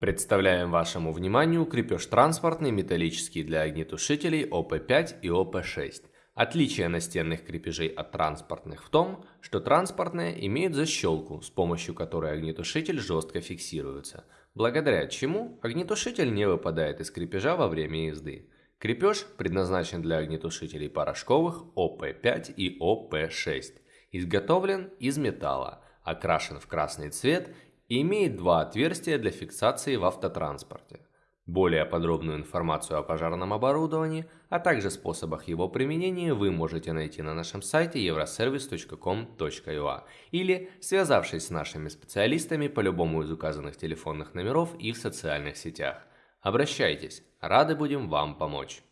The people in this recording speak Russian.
Представляем вашему вниманию крепеж транспортный металлический для огнетушителей ОП5 и ОП6. Отличие настенных крепежей от транспортных в том, что транспортные имеют защелку, с помощью которой огнетушитель жестко фиксируется, благодаря чему огнетушитель не выпадает из крепежа во время езды. Крепеж предназначен для огнетушителей порошковых ОП5 и ОП6. Изготовлен из металла, окрашен в красный цвет и имеет два отверстия для фиксации в автотранспорте. Более подробную информацию о пожарном оборудовании, а также способах его применения вы можете найти на нашем сайте euroservice.com.ua или связавшись с нашими специалистами по любому из указанных телефонных номеров и в социальных сетях. Обращайтесь, рады будем вам помочь.